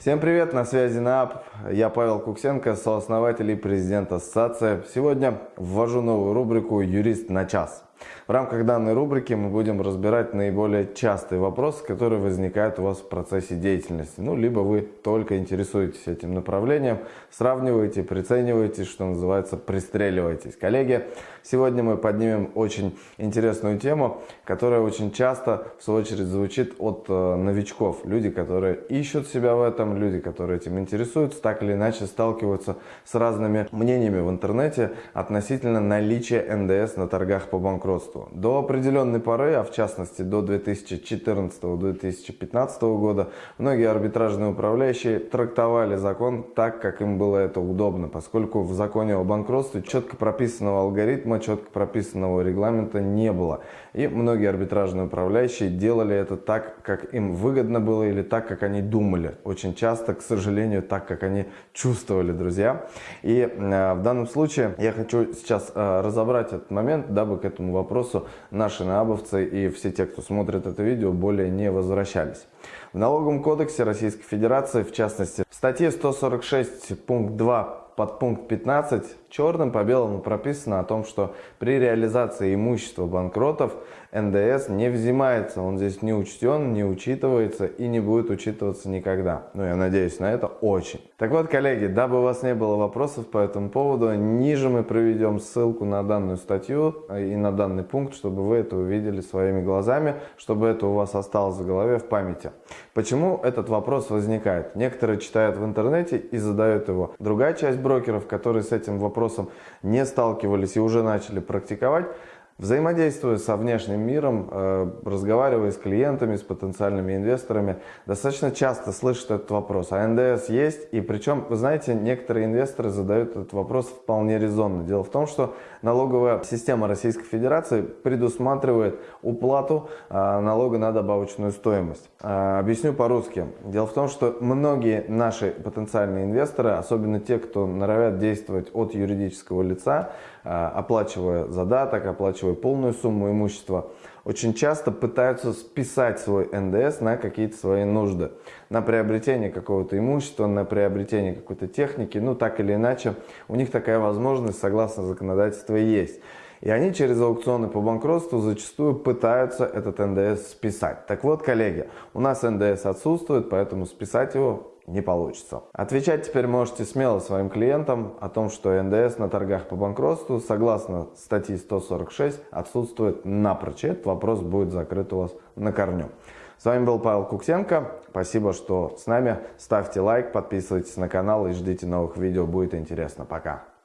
Всем привет, на связи НААП. Я Павел Куксенко, сооснователь и президент ассоциации. Сегодня ввожу новую рубрику «Юрист на час». В рамках данной рубрики мы будем разбирать наиболее частые вопросы, которые возникают у вас в процессе деятельности. Ну, либо вы только интересуетесь этим направлением, сравниваете, прицениваете, что называется, пристреливаетесь. Коллеги, сегодня мы поднимем очень интересную тему, которая очень часто, в свою очередь, звучит от э, новичков. Люди, которые ищут себя в этом, люди, которые этим интересуются, так или иначе сталкиваются с разными мнениями в интернете относительно наличия НДС на торгах по банкротству банкротству. До определенной поры, а в частности до 2014-2015 года, многие арбитражные управляющие трактовали закон так, как им было это удобно, поскольку в законе о банкротстве четко прописанного алгоритма, четко прописанного регламента не было. И многие арбитражные управляющие делали это так, как им выгодно было или так, как они думали. Очень часто, к сожалению, так, как они чувствовали, друзья. И э, в данном случае я хочу сейчас э, разобрать этот момент, дабы к этому вопросу наши наабовцы и все те, кто смотрит это видео, более не возвращались. В налоговом кодексе Российской Федерации, в частности, статье 146 пункт 2 под пункт 15 черным по белому прописано о том, что при реализации имущества банкротов НДС не взимается, он здесь не учтен, не учитывается и не будет учитываться никогда. Ну, я надеюсь на это очень. Так вот, коллеги, дабы у вас не было вопросов по этому поводу, ниже мы проведем ссылку на данную статью и на данный пункт, чтобы вы это увидели своими глазами, чтобы это у вас осталось в голове, в памяти. Почему этот вопрос возникает? Некоторые читают в интернете и задают его. Другая часть брокеров, которые с этим вопросом не сталкивались и уже начали практиковать, Взаимодействуя со внешним миром, э, разговаривая с клиентами, с потенциальными инвесторами, достаточно часто слышат этот вопрос. А НДС есть? И причем, вы знаете, некоторые инвесторы задают этот вопрос вполне резонно. Дело в том, что налоговая система Российской Федерации предусматривает уплату э, налога на добавочную стоимость. Э, объясню по-русски. Дело в том, что многие наши потенциальные инвесторы, особенно те, кто норовят действовать от юридического лица, оплачивая задаток, оплачивая свою полную сумму имущества, очень часто пытаются списать свой НДС на какие-то свои нужды. На приобретение какого-то имущества, на приобретение какой-то техники, ну так или иначе, у них такая возможность согласно законодательству есть. И они через аукционы по банкротству зачастую пытаются этот НДС списать. Так вот, коллеги, у нас НДС отсутствует, поэтому списать его не получится. Отвечать теперь можете смело своим клиентам о том, что НДС на торгах по банкротству согласно статьи 146 отсутствует напрочь. Этот вопрос будет закрыт у вас на корню. С вами был Павел Куксенко. Спасибо, что с нами. Ставьте лайк, подписывайтесь на канал и ждите новых видео. Будет интересно. Пока.